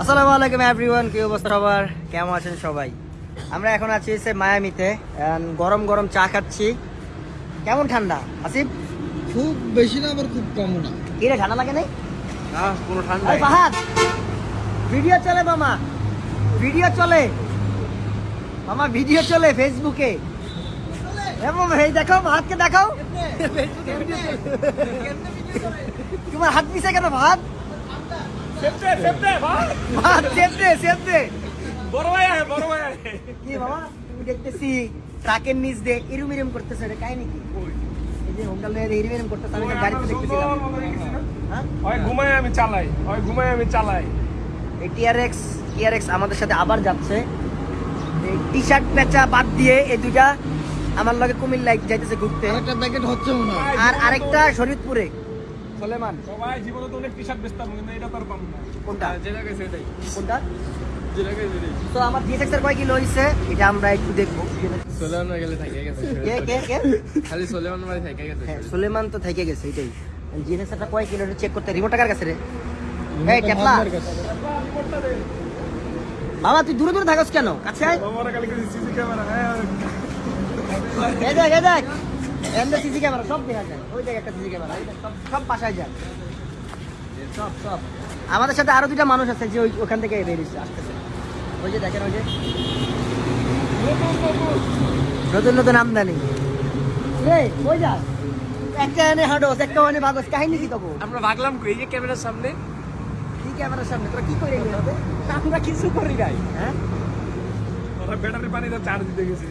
আসসালামু আলাইকুম এভরিওয়ান কি অবস্থা সবার? কেমন আছেন সবাই? আমরা এখন আছি সে মায়ামিতে গরম গরম চা খাচ্ছি। কেমন ঠান্ডা? আসিফ? খুব বেশি না আবার খুব কমও না। কি রে ঠান্ডা লাগে নাই? না কোনো এই ফাহাদ! ভিডিও চলে মামা। ভিডিও চলে। মামা ভিডিও চলে ফেসবুকে। এ মামা, এই দেখো ভাতকে দেখাও। কি বাবা? তুমি দেখতেছি ট্রাকের নিচ দিয়ে ইরুম ইরুম করতেছে রে কাহিনী কি? এই যে হোমডাল দিয়ে ইরুম ইরুম করতেছে আমি গাড়িতে দেখতেছিলাম হ্যাঁ? ওই ঘুমাই আমি চালাই ওই ঘুমাই আমি চালাই। এই টিআরএক্স টিআরএক্স আমাদের সাথে আবার যাচ্ছে। এই টি শার্ট পেঁচা বাদ দিয়ে এই দুইটা আমার লগে কুমিল্লা যাইতেছে ঘুরতে। আরেকটা প্যাকেট হচ্ছে মনে হয়। আর আরেকটা শরীরপুরে সলেমান? সবাই জীবনে তো অনেক টি শার্ট বেচতাম কিন্তু এটা তো আর পাবো না। কোনটা? যেটা গেছে এটাই। কোনটা? যেটা গেছে এটাই। তো আমার জিএসএক্স এর কয় কিলো হইছে? এটা আমরা একটু দেখব। সোলেমান গেলে থাকে গেছে। কে কে কে? খালি সোলেমান মানে থাকে গেছে। হ্যাঁ সুলেমান তো থেকে গেছে এটাই। জিএসএক্স এরটা কয় কিলো চেক করতে রিমোট টাকার কাছে রে? এই টেপলা বাবা তুই দূরে দূরে থাকস কেন? কাছে আয়। আমার কালকে সিসি ক্যামেরা হ্যাঁ। এই দেখ এই দেখ। এমনি সিসি ক্যামেরা সব দেখা যায়। ওই দেখ একটা সিসি ক্যামেরা সব সব বাসায় যায়। সব সব। আমাদের সাথে আরও দুটা মানুষ আছে যে ওই ওখান থেকে বেরিয়েছে আসতেছে। ওই যে দেখেন ওই যে। নতুন নতুন আমদানি। রে ওই যা একটা এনে হাঁটোস একটা এনে ভাগস কাহিনী কি তখন? আমরা ভাগলাম এই যে ক্যামেরার সামনে। কি ক্যামেরার সামনে? তোরা কি করে এলি হবে আমরা কিছু করি নাই। হ্যাঁ? ওরা ব্যাটারি পানি তো চার্জ দিতে গেছে।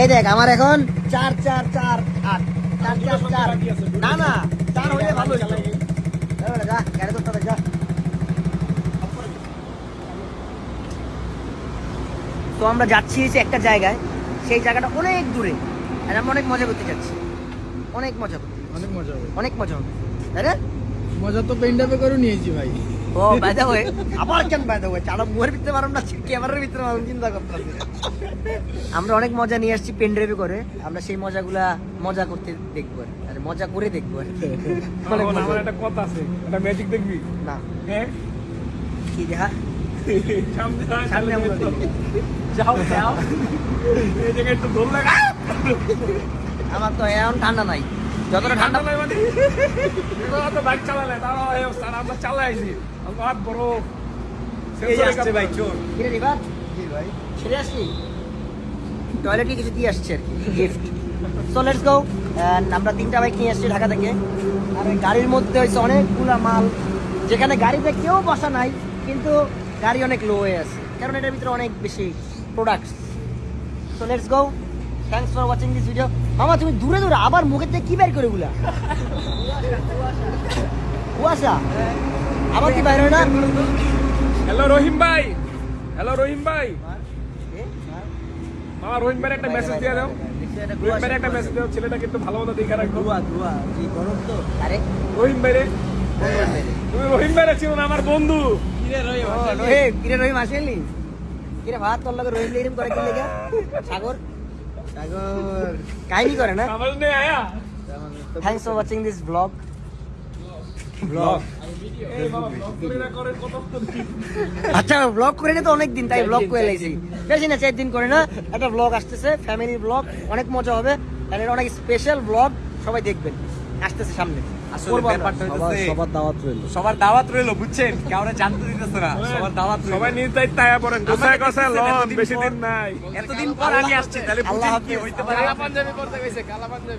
এই দেখ আমার এখন চার চার চার আট। চার চার চার। না না চার হইলে ভালো হইতো। এই বেটা, যা গাড়ি ধরতে যা। তো আমরা যাচ্ছি একটা জায়গায়। সেই জায়গাটা অনেক দূরে। আর আমরা অনেক মজা করতে যাচ্ছি। অনেক মজা করতে অনেক মজা হবে। অনেক মজা হবে। তাই না? মজা তো পেন্ডাপে করে নিয়েছি ভাই। ও বাই দ্য ওয়ে আবার কেন বাই দ্য ওয়ে চালা মুহের ভিতরে মারুন না ক্যামেরার ভিতরে মারুন চিন্তা করতে হবে। আমরা অনেক মজা নিয়ে আসছি পেন ড্রাইভে করে আমরা সেই মজাগুলা মজা করতে দেখব আর কি। মজা করে দেখব আর। আমার একটা কথা আছে একটা ম্যাজিক দেখবি না হ্যাঁ কি দেখা সামনে আমরা যাও যাও এই জায়গায় একটু দোল লাগা আমার তো এখন ঠান্ডা নাই যতটা ঠান্ডা নাই মানে তো বাইক চালালে তারা এই অবস্থা আমরা চালাইছি। আমার হাত বড়। এই আসছে ভাই, চোর। কিরে রিবা ছেড়ে আসলি? টয়লেটে কিছু দিয়ে আসছে আর কি গিফট সো লেটস গো আমরা তিনটা বাইক নিয়ে আসছি ঢাকা থেকে। আর গাড়ির মধ্যে হয়েছে অনেকগুলা মাল। যেখানে গাড়িতে কেউ বসা নাই কিন্তু গাড়ি অনেক লো হয়ে আছে। কারণ এটার ভিতরে অনেক বেশি products so let's go thanks for watching this video মামা তুমি দূরে দূরে আবার মুখের থেকে কি বের করে গুলা কুয়াশা। আবার কি বাইর হয় না? হ্যালো রহিম ভাই। হ্যালো রহিম ভাই। মামা রহিম ভাই একটা মেসেজ দিয়ে দাও। রহিম ভাই একটা মেসেজ দাও ছেলেটা কিন্তু ভালো মতো দেখে আরে। রহিম ভাই রে তুমি রহিম ভাই ছিল না আমার বন্ধু। রহিম কিরে রহিম আসেনি কিরে ভাত তোর লগে রহিম এরকম করে কি লেগে? Sagar? Thanks for watching this blog blog বাবা ব্লগ করে না আচ্ছা ব্লগ করে না তো অনেক দিন তাই ব্লগ করে লাইছি। বেশি না চার দিন করে না একটা ব্লগ আসতেছে ফ্যামিলি ব্লগ অনেক মজা হবে। আর এটা অনেক স্পেশাল ব্লগ সবাই দেখবেন। আসতেছে সামনে। সবার দাওয়াত রইল। সবার দাওয়াত রইল বুঝছেন? কাউরে জানতে দিতেছে না সবার দাওয়াত সবাই নিজ দায়িত্ব আয়া পড়েন। গোসায় গোসায় লন বেশি দিন নাই। এতদিন পর আমি আসছি তাহলে আল্লাহ কি হইতে পারে? পাঞ্জাবি করতে গেছে কালা পাঞ্জাবি